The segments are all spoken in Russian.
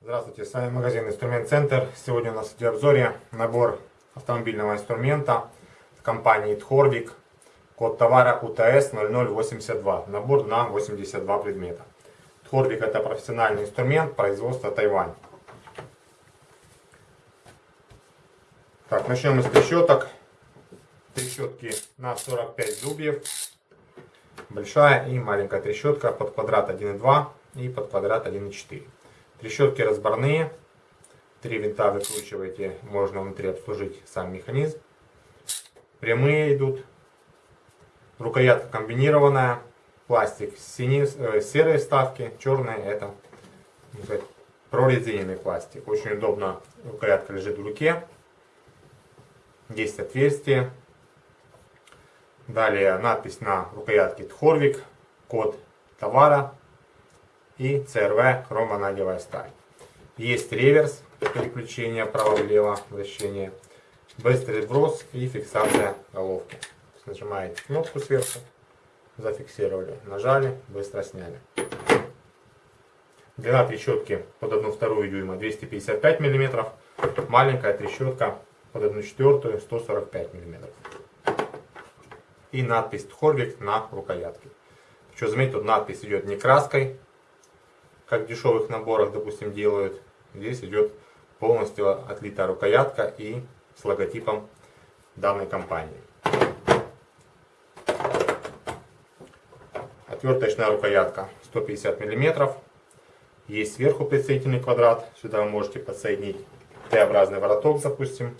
Здравствуйте, с вами магазин Инструмент Центр. Сегодня у нас в обзоре набор автомобильного инструмента компании Тхорвик. Код товара УТС 0082. Набор на 82 предмета. Тхорвик это профессиональный инструмент производства Тайвань. Начнем с трещоток. Трещотки на 45 зубьев. Большая и маленькая трещотка под квадрат 1,2 и под квадрат 1,4. Трещотки разборные. Три винта выкручиваете, можно внутри обслужить сам механизм. Прямые идут. Рукоятка комбинированная. Пластик синий, э, серые вставки, черные это прорезиненный пластик. Очень удобно, рукоятка лежит в руке. Есть отверстие. Далее надпись на рукоятке Тхорвик, код товара и CRV хромонадевая сталь. Есть реверс, переключение право-влево, вращение, быстрый вброс и фиксация головки. Нажимаете кнопку сверху, зафиксировали, нажали, быстро сняли. Длина трещотки под 1,2 дюйма 255 мм, маленькая трещотка под 1,4 145 мм. И надпись Тхорвик на рукоятке. Что заметьте, тут надпись идет не краской, как в дешевых наборах, допустим, делают. Здесь идет полностью отлитая рукоятка и с логотипом данной компании. Отверточная рукоятка 150 мм. Есть сверху прицельный квадрат. Сюда вы можете подсоединить Т-образный вороток, допустим.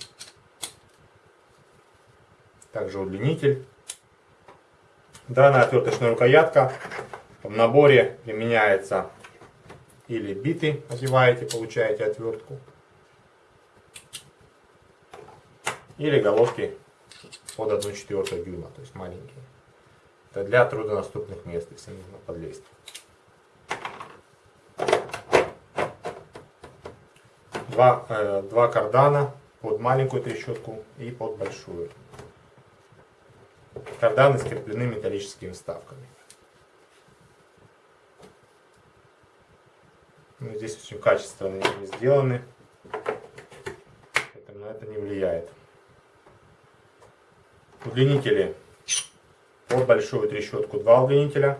Также удлинитель. Данная отверточная рукоятка в наборе применяется или биты одеваете, получаете отвертку. Или головки под 1,4 дюйма, то есть маленькие. Это для труднодоступных мест, если нужно подлезть. Два, э, два кардана под маленькую трещотку и под большую. Карданы скреплены металлическими вставками. Ну, здесь очень качественно они сделаны. Поэтому на это не влияет. Удлинители. Под большую трещотку два удлинителя.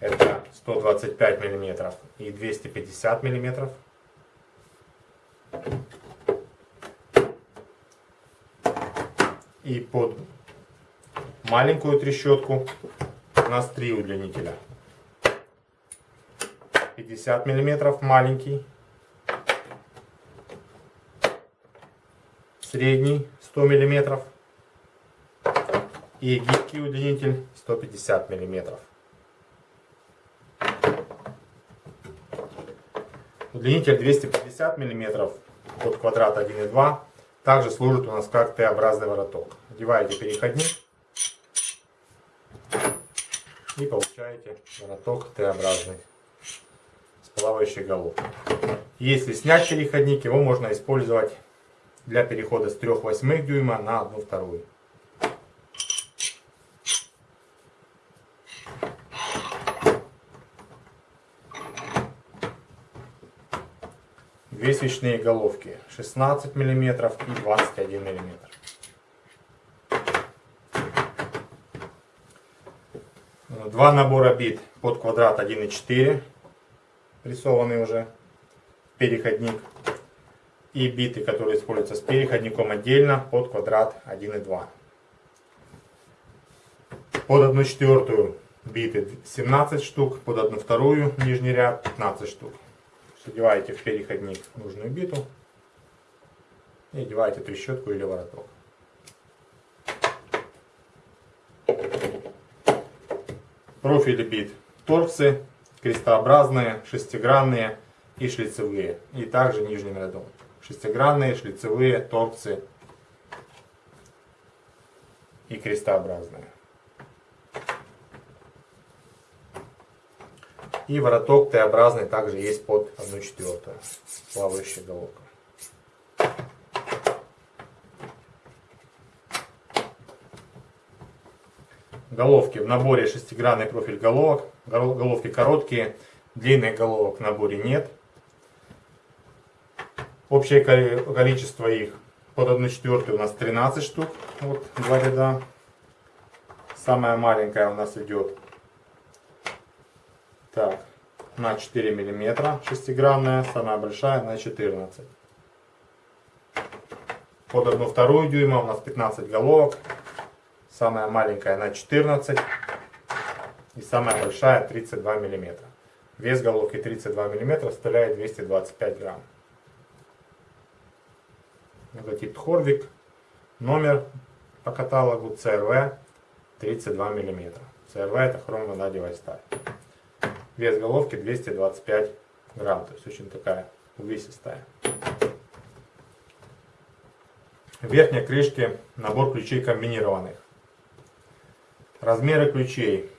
Это 125 мм и 250 мм. И под маленькую трещотку у нас три удлинителя. 50 миллиметров маленький, средний 100 миллиметров и гибкий удлинитель 150 миллиметров. Удлинитель 250 миллиметров под квадрат 1,2 также служит у нас как Т-образный вороток. Одеваете переходник и получаете вороток Т-образный плавающей головкой. Если снять переходник, его можно использовать для перехода с 3 восьмых дюйма на 1 Две свечные головки 16 мм и 21 мм. Два набора бит под квадрат 1,4 прессованный уже переходник. И биты, которые используются с переходником отдельно под квадрат 1,2. Под 1 четвертую биты 17 штук, под 1 вторую нижний ряд 15 штук. Одеваете в переходник нужную биту и одеваете трещотку или вороток. Профили бит торксы крестообразные, шестигранные и шлицевые. И также нижним рядом. Шестигранные, шлицевые, торцы и крестообразные. И вороток Т-образный также есть под 1,4 плавающая головка. Головки в наборе шестигранный профиль головок. Головки короткие, длинных головок в наборе нет. Общее количество их под 1,4 у нас 13 штук. Вот два ряда. Самая маленькая у нас идет так, на 4 миллиметра шестигранная, самая большая на 14. Под 1 вторую дюйма у нас 15 головок, самая маленькая на 14 и самая большая 32 миллиметра. Вес головки 32 миллиметра составляет 225 грамм. Логотип Хорвик. Номер по каталогу CRV 32 миллиметра. CRV это хромонадевая сталь. Вес головки 225 грамм, то есть очень такая увесистая. В верхней крышке набор ключей комбинированных. Размеры ключей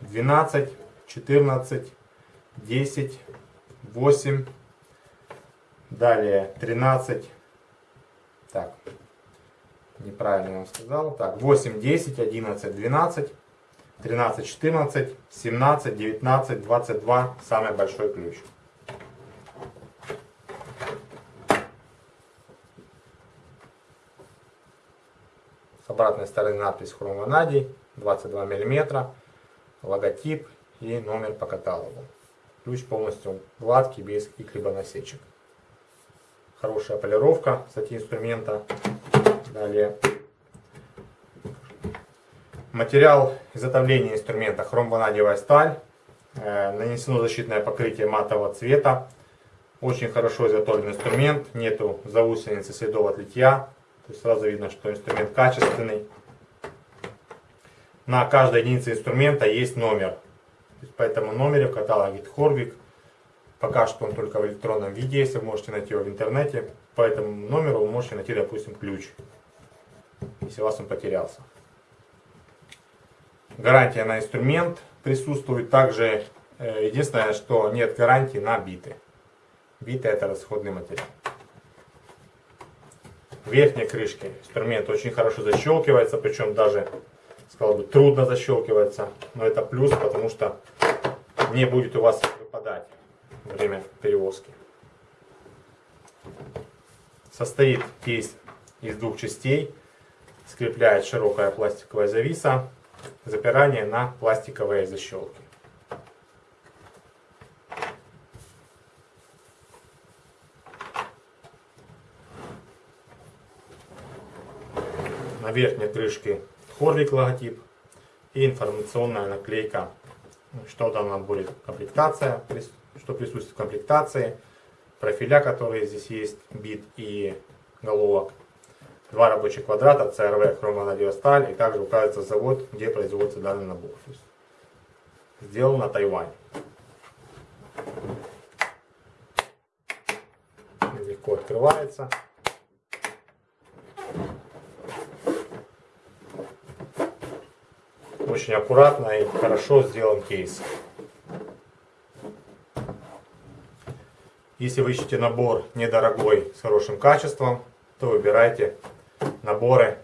12, 14, 10, 8, далее 13, так, неправильно я вам сказал, так, 8, 10, 11, 12, 13, 14, 17, 19, 22. Самый большой ключ. С обратной стороны надпись хромонадий 22 мм, логотип и номер по каталогу. Ключ полностью гладкий, без каких-либо насечек. Хорошая полировка, кстати, инструмента. Далее Материал изготовления инструмента хромванадиевая сталь. Э, нанесено защитное покрытие матового цвета. Очень хорошо изготовлен инструмент. Нету заусеницы следов от литья. То есть сразу видно, что инструмент качественный. На каждой единице инструмента есть номер. По этому номере в каталоге Хорвик. Пока что он только в электронном виде есть. Вы можете найти его в интернете. По этому номеру вы можете найти, допустим, ключ. Если у вас он потерялся. Гарантия на инструмент присутствует. Также э, единственное, что нет гарантии на биты. Биты это расходный материал. Верхней крышке инструмент очень хорошо защелкивается, причем даже, сказал бы, трудно защелкивается. Но это плюс, потому что не будет у вас выпадать во время перевозки. Состоит кейс из двух частей. Скрепляет широкая пластиковая зависа запирание на пластиковые защелки. На верхней крышке Хорвик логотип и информационная наклейка, что там нам будет комплектация, что присутствует в комплектации, профиля, которые здесь есть, бит и головок, два рабочих квадрата, CRV, хромонадиосталь, и также указывается завод, где производится данный набор. Сделан на Тайване. Легко открывается. Очень аккуратно и хорошо сделан кейс. Если вы ищете набор недорогой, с хорошим качеством, то выбирайте наборы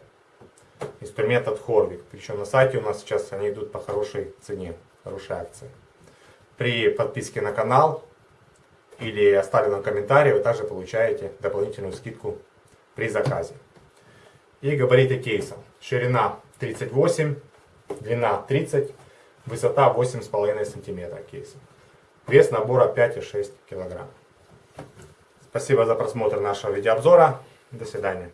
инструментов Хорвик. Причем на сайте у нас сейчас они идут по хорошей цене, хорошей акции. При подписке на канал или оставленном комментарии вы также получаете дополнительную скидку при заказе. И габариты кейса. Ширина 38, длина 30, высота 8,5 см кейса. Вес набора 5,6 кг. Спасибо за просмотр нашего видеообзора. До свидания.